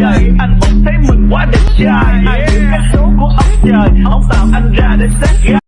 dời anh vẫn thấy mình quá đẹp trai. Ai biết cái số của ông trời, ông tạo anh ra để sáng gái